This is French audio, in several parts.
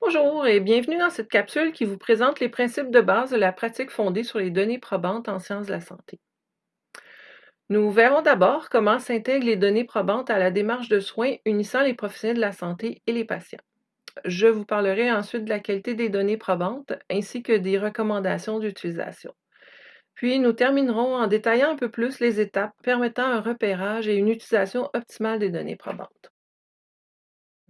Bonjour et bienvenue dans cette capsule qui vous présente les principes de base de la pratique fondée sur les données probantes en sciences de la santé. Nous verrons d'abord comment s'intègrent les données probantes à la démarche de soins unissant les professionnels de la santé et les patients. Je vous parlerai ensuite de la qualité des données probantes ainsi que des recommandations d'utilisation. Puis nous terminerons en détaillant un peu plus les étapes permettant un repérage et une utilisation optimale des données probantes.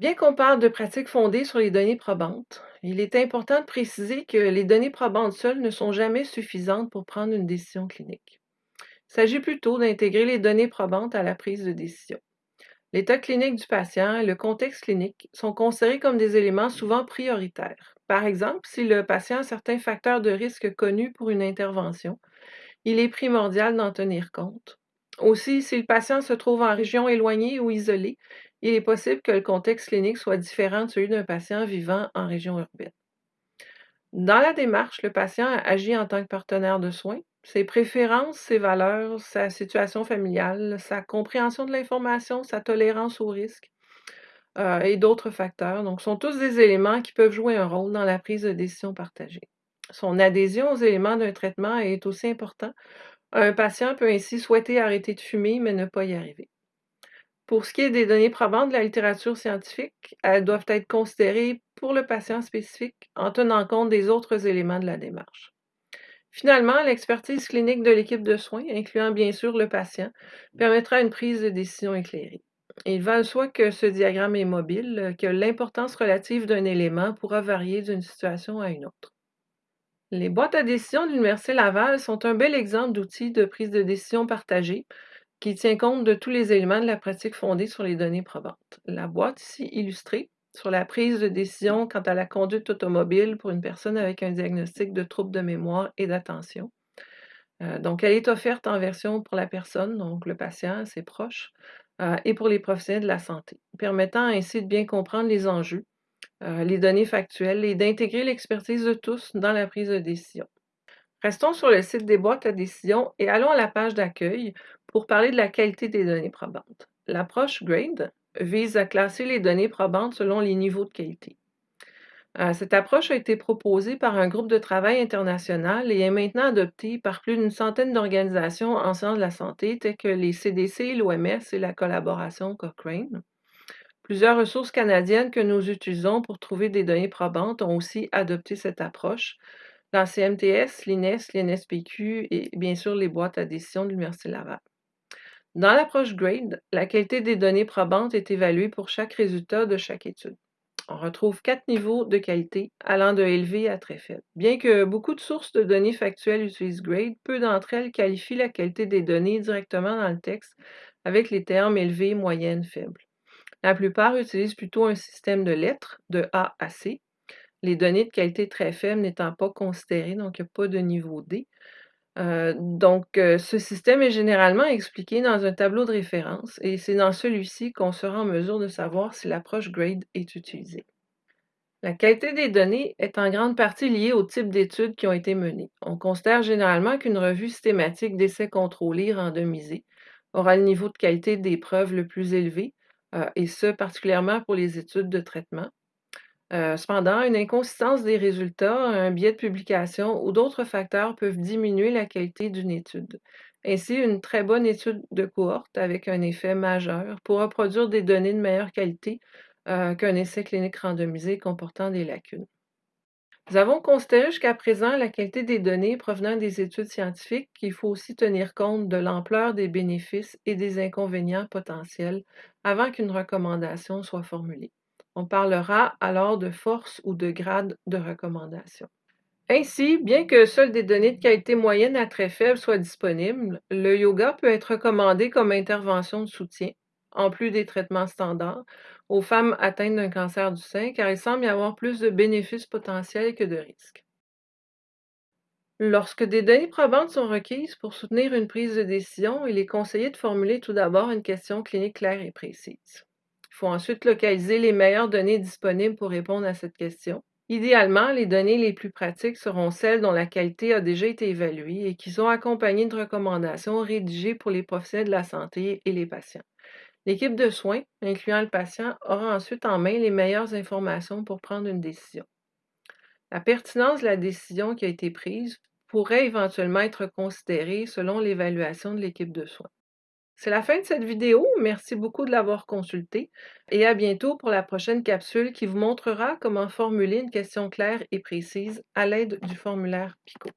Bien qu'on parle de pratiques fondées sur les données probantes, il est important de préciser que les données probantes seules ne sont jamais suffisantes pour prendre une décision clinique. Il s'agit plutôt d'intégrer les données probantes à la prise de décision. L'état clinique du patient et le contexte clinique sont considérés comme des éléments souvent prioritaires. Par exemple, si le patient a certains facteurs de risque connus pour une intervention, il est primordial d'en tenir compte. Aussi, si le patient se trouve en région éloignée ou isolée, il est possible que le contexte clinique soit différent de celui d'un patient vivant en région urbaine. Dans la démarche, le patient agit en tant que partenaire de soins. Ses préférences, ses valeurs, sa situation familiale, sa compréhension de l'information, sa tolérance au risque euh, et d'autres facteurs, sont tous des éléments qui peuvent jouer un rôle dans la prise de décision partagée. Son adhésion aux éléments d'un traitement est aussi important. Un patient peut ainsi souhaiter arrêter de fumer, mais ne pas y arriver. Pour ce qui est des données probantes de la littérature scientifique, elles doivent être considérées pour le patient spécifique en tenant compte des autres éléments de la démarche. Finalement, l'expertise clinique de l'équipe de soins, incluant bien sûr le patient, permettra une prise de décision éclairée. Il va de soi que ce diagramme est mobile, que l'importance relative d'un élément pourra varier d'une situation à une autre. Les boîtes à décision de l'Université Laval sont un bel exemple d'outils de prise de décision partagée qui tient compte de tous les éléments de la pratique fondée sur les données probantes. La boîte ici illustrée sur la prise de décision quant à la conduite automobile pour une personne avec un diagnostic de trouble de mémoire et d'attention. Euh, donc, elle est offerte en version pour la personne, donc le patient, ses proches, euh, et pour les professionnels de la santé, permettant ainsi de bien comprendre les enjeux, euh, les données factuelles et d'intégrer l'expertise de tous dans la prise de décision. Restons sur le site des boîtes à décision et allons à la page d'accueil pour parler de la qualité des données probantes. L'approche GRADE vise à classer les données probantes selon les niveaux de qualité. Euh, cette approche a été proposée par un groupe de travail international et est maintenant adoptée par plus d'une centaine d'organisations en sciences de la santé, telles que les CDC, l'OMS et la collaboration Cochrane. Plusieurs ressources canadiennes que nous utilisons pour trouver des données probantes ont aussi adopté cette approche, la CMTS, l'INES, l'INSPQ et bien sûr les boîtes à décision de l'Université Laval. Dans l'approche GRADE, la qualité des données probantes est évaluée pour chaque résultat de chaque étude. On retrouve quatre niveaux de qualité allant de élevé à très faible. Bien que beaucoup de sources de données factuelles utilisent GRADE, peu d'entre elles qualifient la qualité des données directement dans le texte avec les termes élevé, moyenne, faible. La plupart utilisent plutôt un système de lettres de A à C, les données de qualité très faible n'étant pas considérées, donc il n'y a pas de niveau D. Euh, donc, euh, ce système est généralement expliqué dans un tableau de référence et c'est dans celui-ci qu'on sera en mesure de savoir si l'approche GRADE est utilisée. La qualité des données est en grande partie liée au type d'études qui ont été menées. On considère généralement qu'une revue systématique d'essais contrôlés randomisés aura le niveau de qualité des preuves le plus élevé, euh, et ce particulièrement pour les études de traitement. Euh, cependant, une inconsistance des résultats, un biais de publication ou d'autres facteurs peuvent diminuer la qualité d'une étude. Ainsi, une très bonne étude de cohorte avec un effet majeur pourra produire des données de meilleure qualité euh, qu'un essai clinique randomisé comportant des lacunes. Nous avons considéré jusqu'à présent la qualité des données provenant des études scientifiques qu'il faut aussi tenir compte de l'ampleur des bénéfices et des inconvénients potentiels avant qu'une recommandation soit formulée. On parlera alors de force ou de grade de recommandation. Ainsi, bien que seules des données de qualité moyenne à très faible soient disponibles, le yoga peut être recommandé comme intervention de soutien, en plus des traitements standards, aux femmes atteintes d'un cancer du sein, car il semble y avoir plus de bénéfices potentiels que de risques. Lorsque des données probantes sont requises pour soutenir une prise de décision, il est conseillé de formuler tout d'abord une question clinique claire et précise. Il faut ensuite localiser les meilleures données disponibles pour répondre à cette question. Idéalement, les données les plus pratiques seront celles dont la qualité a déjà été évaluée et qui sont accompagnées de recommandations rédigées pour les professionnels de la santé et les patients. L'équipe de soins, incluant le patient, aura ensuite en main les meilleures informations pour prendre une décision. La pertinence de la décision qui a été prise pourrait éventuellement être considérée selon l'évaluation de l'équipe de soins. C'est la fin de cette vidéo. Merci beaucoup de l'avoir consultée et à bientôt pour la prochaine capsule qui vous montrera comment formuler une question claire et précise à l'aide du formulaire PICO.